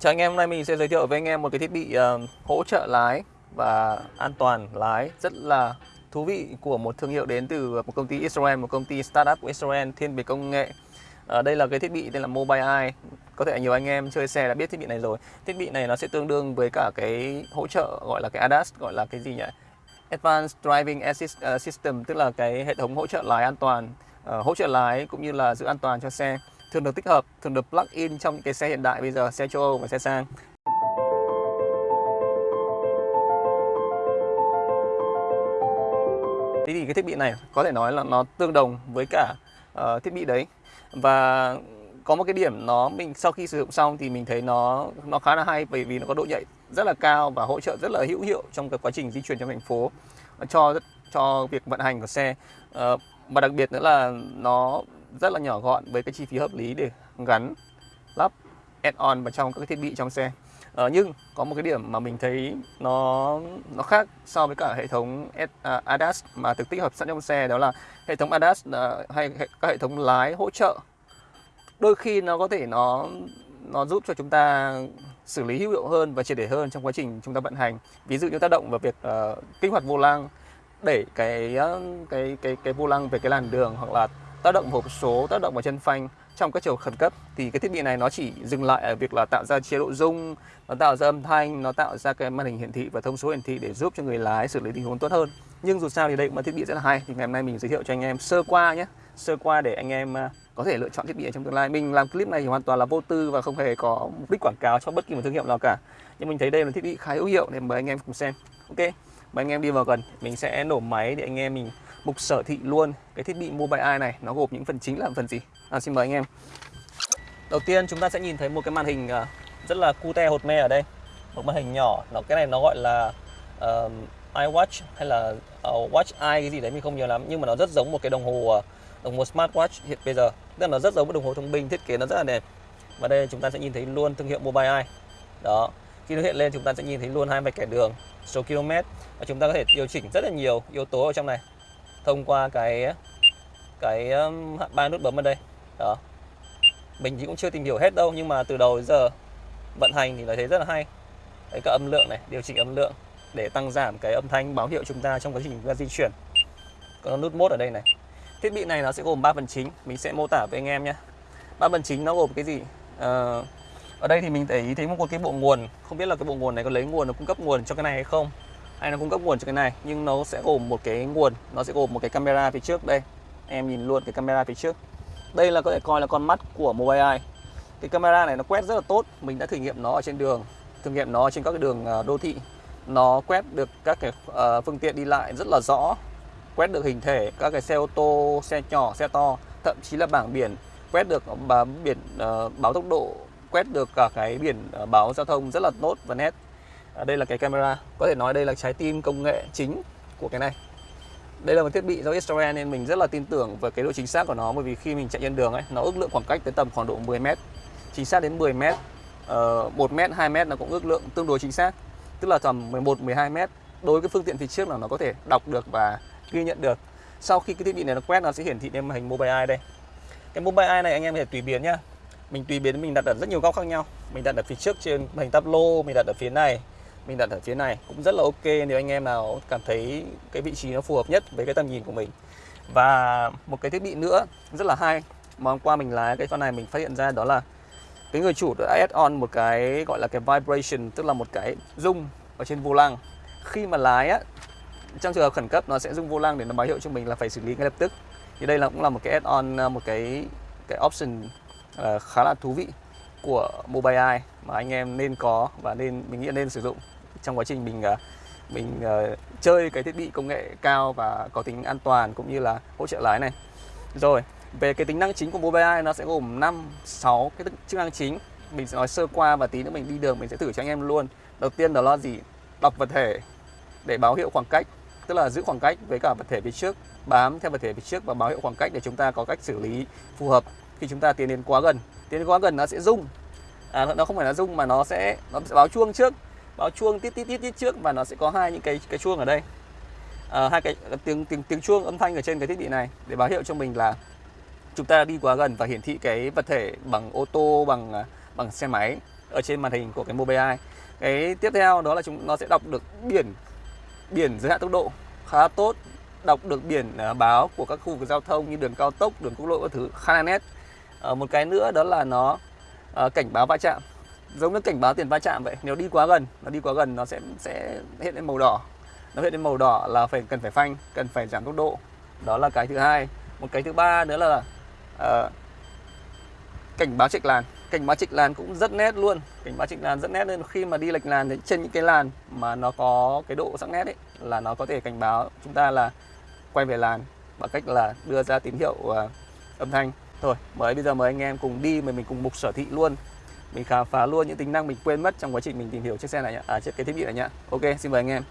Chào anh em, hôm nay mình sẽ giới thiệu với anh em một cái thiết bị uh, hỗ trợ lái và an toàn lái rất là thú vị của một thương hiệu đến từ một công ty Israel, một công ty startup của Israel thiên về công nghệ. Uh, đây là cái thiết bị tên là Mobile Eye. Có thể nhiều anh em chơi xe đã biết thiết bị này rồi. Thiết bị này nó sẽ tương đương với cả cái hỗ trợ gọi là cái ADAS, gọi là cái gì nhỉ? Advanced Driving Assist uh, System, tức là cái hệ thống hỗ trợ lái an toàn, uh, hỗ trợ lái cũng như là giữ an toàn cho xe thường được tích hợp, thường được plug in trong những cái xe hiện đại. Bây giờ, xe châu Âu và xe sang. Thế thì cái thiết bị này có thể nói là nó tương đồng với cả uh, thiết bị đấy. Và có một cái điểm nó mình sau khi sử dụng xong thì mình thấy nó nó khá là hay bởi vì nó có độ nhạy rất là cao và hỗ trợ rất là hữu hiệu trong cái quá trình di chuyển trong thành phố ờ, cho cho việc vận hành của xe. Uh, và đặc biệt nữa là nó rất là nhỏ gọn với cái chi phí hợp lý để gắn lắp add-on vào trong các cái thiết bị trong xe. Ờ, nhưng có một cái điểm mà mình thấy nó nó khác so với cả hệ thống à, ADAS mà được tích hợp sẵn trong xe đó là hệ thống ADAS à, hay các hệ thống lái hỗ trợ đôi khi nó có thể nó nó giúp cho chúng ta xử lý hữu hiệu hơn và triệt để hơn trong quá trình chúng ta vận hành. Ví dụ như tác động vào việc uh, kích hoạt vô lăng, đẩy cái ờ, cái cái cái vô lăng về cái làn đường hoặc là tác động hộp số, tác động vào chân phanh trong các chiều khẩn cấp thì cái thiết bị này nó chỉ dừng lại ở việc là tạo ra chế độ rung, nó tạo ra âm thanh, nó tạo ra cái màn hình hiển thị và thông số hiển thị để giúp cho người lái xử lý tình huống tốt hơn. Nhưng dù sao thì đây cũng là thiết bị rất là hay thì ngày hôm nay mình giới thiệu cho anh em sơ qua nhé, sơ qua để anh em à, có thể lựa chọn thiết bị ở trong tương lai. Mình làm clip này thì hoàn toàn là vô tư và không hề có mục đích quảng cáo cho bất kỳ một thương hiệu nào cả. Nhưng mình thấy đây là thiết bị khá hữu hiệu nên mời anh em cùng xem. Ok, mời anh em đi vào gần, mình sẽ nổ máy để anh em mình mục sở thị luôn. Cái thiết bị Mobile Eye này nó gồm những phần chính là phần gì? À, xin mời anh em. Đầu tiên chúng ta sẽ nhìn thấy một cái màn hình à, rất là cute hột me ở đây. Một màn hình nhỏ. Nó cái này nó gọi là uh, iWatch hay là uh, Watch Eye cái gì đấy mình không nhớ lắm. Nhưng mà nó rất giống một cái đồng hồ à, đồng hồ smartwatch hiện bây giờ. Tức là nó rất giống một đồng hồ thông minh thiết kế nó rất là đẹp. Và đây chúng ta sẽ nhìn thấy luôn thương hiệu Mobile Eye. Đó. Khi nó hiện lên chúng ta sẽ nhìn thấy luôn hai vạch kẻ đường số km và chúng ta có thể điều chỉnh rất là nhiều yếu tố ở trong này thông qua cái cái um, ba nút bấm ở đây. Đó. Mình cũng chưa tìm hiểu hết đâu nhưng mà từ đầu đến giờ vận hành thì lại thấy rất là hay. Đấy các âm lượng này điều chỉnh âm lượng để tăng giảm cái âm thanh báo hiệu chúng ta trong quá trình chúng ta di chuyển. Còn nút mốt ở đây này. Thiết bị này nó sẽ gồm 3 phần chính mình sẽ mô tả với anh em nhé. Ba phần chính nó gồm cái gì? À, ở đây thì mình để ý thấy một cái bộ nguồn. Không biết là cái bộ nguồn này có lấy nguồn nó cung cấp nguồn cho cái này hay không hay nó cung cấp nguồn cho cái này nhưng nó sẽ gồm một cái nguồn nó sẽ gồm một cái camera phía trước. Đây em nhìn luôn cái camera phía trước. Đây là có thể coi là con mắt của Mobile cái camera này nó quét rất là tốt mình đã thử nghiệm nó ở trên đường thử nghiệm nó trên các cái đường ờ, đô thị. Nó quét được các cái uh, phương tiện đi lại rất là rõ quét được hình thể các cái xe ô tô xe nhỏ xe to thậm chí là bảng biển. Quét được ờ, bảng biển uh, báo tốc độ quét được cả cái biển uh, báo giao thông rất là tốt và nét à, đây là cái camera. Có thể nói đây là trái tim công nghệ chính của cái này. Đây là một thiết bị do Israel nên mình rất là tin tưởng về cái độ chính xác của nó bởi vì khi mình chạy trên đường ấy nó ước lượng khoảng cách tới tầm khoảng độ 10 mét. Chính xác đến 10 mét ờ, uh, 1 mét 2 mét nó cũng ước lượng tương đối chính xác. Tức là tầm 11 12 mét. Đối với phương tiện phía trước là nó có thể đọc được và ghi nhận được. Sau khi cái thiết bị này nó quét nó sẽ hiển thị lên màn hình mobile eye đây. Cái mobile eye này anh em có thể tùy biến nhá. Mình tùy biến mình đặt ở rất nhiều góc khác nhau. Mình đặt ở phía trước trên màn hình tablo mình đặt ở phía này mình đặt ở phía này cũng rất là ok nếu anh em nào cảm thấy cái vị trí nó phù hợp nhất với cái tầm nhìn của mình. Và một cái thiết bị nữa rất là hay mà hôm qua mình lái cái con này mình phát hiện ra đó là cái người chủ đã add on một cái gọi là cái vibration tức là một cái rung ở trên vô lăng. Khi mà lái á trong trường hợp khẩn cấp nó sẽ rung vô lăng để nó báo hiệu cho mình là phải xử lý ngay lập tức. Thì đây là cũng là một cái add on à, một cái cái option uh, khá là thú vị của Mobile Eye mà anh em nên có và nên mình nghĩ nên sử dụng trong quá trình mình ờ, mình ờ, chơi cái thiết bị công nghệ cao và có tính an toàn cũng như là hỗ trợ lái này. Rồi, về cái tính năng chính của Mobile nó sẽ gồm 5 6 cái chức năng chính. Mình sẽ nói sơ qua và tí nữa mình đi đường mình sẽ thử cho anh em luôn. Đầu tiên đó là gì? Đọc vật thể để báo hiệu khoảng cách, tức là giữ khoảng cách với cả vật thể phía trước, bám theo vật thể phía trước và báo hiệu khoảng cách để chúng ta có cách xử lý phù hợp khi chúng ta tiến đến quá gần. Tiến đến quá gần nó sẽ rung. À, nó không phải là rung mà nó sẽ nó sẽ báo chuông trước báo chuông tít tít tít tít trước và nó sẽ có hai những cái cái chuông ở đây. À, hai cái ờ, tiếng tiếng tiếng chuông âm thanh ở trên cái thiết bị này để báo hiệu cho mình là chúng ta đi quá gần và hiển thị cái vật thể bằng ô tô bằng ờ, bằng xe máy ở trên màn hình của cái Mobileye cái tiếp theo đó là chúng nó sẽ đọc được biển biển giới hạn tốc độ khá tốt đọc được biển báo của các khu vực giao thông như đường cao tốc đường quốc lộ các thứ khá là nét. À, một cái nữa đó là nó à, cảnh báo va chạm giống như cảnh báo tiền va chạm vậy. Nếu đi quá gần nó đi quá gần nó sẽ sẽ hiện lên màu đỏ. Nó hiện lên màu đỏ là phải cần phải phanh cần phải giảm tốc độ. Đó là cái thứ hai. Một cái thứ ba nữa là uh, cảnh báo trịch làn. Cảnh báo trịch làn cũng rất nét luôn. Cảnh báo trịch làn rất nét nên khi mà đi lệch làn thì trên những cái làn mà nó có cái độ sắc nét ấy là nó có thể cảnh báo chúng ta là quay về làn bằng cách là đưa ra tín hiệu uh, âm thanh. Thôi mời bây giờ mời anh em cùng đi mà mình cùng mục sở thị luôn mình khám phá luôn những tính năng mình quên mất trong quá trình mình tìm hiểu chiếc xe này nhá. À chiếc cái thiết bị này nhá. Ok xin mời anh em.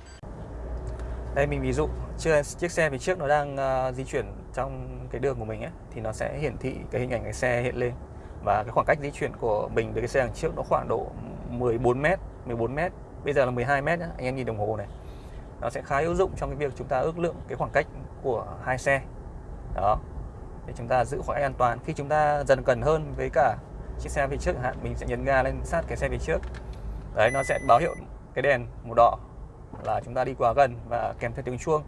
Đây mình ví dụ chiếc xe phía trước nó đang uh, di chuyển trong cái đường của mình ấy thì nó sẽ hiển thị cái hình ảnh cái xe hiện lên. Và cái khoảng cách di chuyển của mình với cái xe đằng trước nó khoảng độ 14 m 14 m bây giờ là 12 m nhá. Anh em nhìn đồng hồ này. Nó sẽ khá hữu dụng trong cái việc chúng ta ước lượng cái khoảng cách của hai xe. Đó. Để chúng ta giữ khoảng cách an toàn. Khi chúng ta dần gần hơn với cả chiếc xe phía trước hạn mình sẽ nhấn ga lên sát cái xe phía trước. Đấy nó sẽ báo hiệu cái đèn màu đỏ là chúng ta đi quá gần và kèm theo tiếng chuông.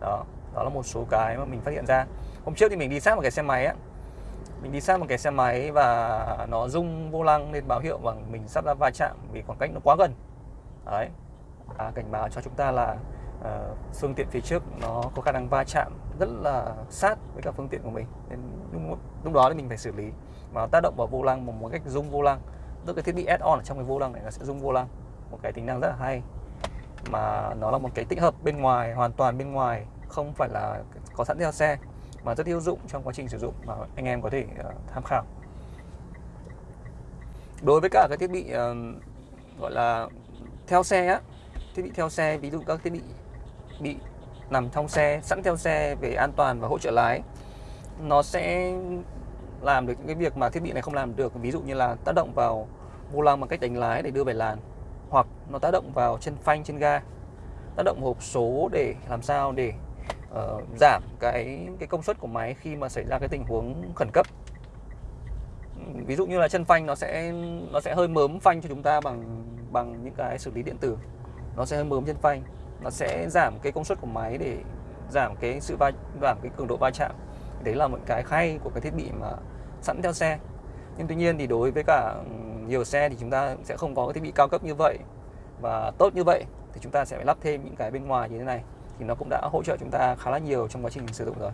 Đó đó là một số cái mà mình phát hiện ra. Hôm trước thì mình đi sát một cái xe máy á. Mình đi sát một cái xe máy và nó rung vô lăng nên báo hiệu bằng mình sắp ra va chạm vì khoảng cách nó quá gần. Đấy à, cảnh báo cho chúng ta là uh, phương tiện phía trước nó có khả năng va chạm rất là sát với cả phương tiện của mình. Nên lúc, lúc đó thì mình phải xử lý. Mà nó tác động vào vô lăng bằng một cách rung vô lăng. Tức cái thiết bị add-on ở trong cái vô lăng này nó sẽ rung vô lăng. Một cái tính năng rất là hay. Mà nó là một cái tích hợp bên ngoài hoàn toàn bên ngoài. Không phải là có sẵn theo xe mà rất hữu dụng trong quá trình sử dụng mà anh em có thể uh, tham khảo. Đối với cả cái thiết bị uh, gọi là theo xe á thiết bị theo xe ví dụ các thiết bị bị nằm trong xe sẵn theo xe về an toàn và hỗ trợ lái. Nó sẽ làm được những cái việc mà thiết bị này không làm được ví dụ như là tác động vào vô lăng bằng cách đánh lái để đưa về làn hoặc nó tác động vào chân phanh trên ga tác động hộp số để làm sao để uh, giảm cái cái công suất của máy khi mà xảy ra cái tình huống khẩn cấp. Ví dụ như là chân phanh nó sẽ nó sẽ hơi mớm phanh cho chúng ta bằng bằng những cái xử lý điện tử. Nó sẽ hơi mớm chân phanh nó sẽ giảm cái công suất của máy để giảm cái sự va, giảm cái cường độ va chạm. Đấy là một cái hay của cái thiết bị mà sẵn theo xe. Nhưng tuy nhiên thì đối với cả nhiều xe thì chúng ta sẽ không có cái thiết bị cao cấp như vậy. Và tốt như vậy thì chúng ta sẽ phải lắp thêm những cái bên ngoài như thế này. Thì nó cũng đã hỗ trợ chúng ta khá là nhiều trong quá trình sử dụng rồi.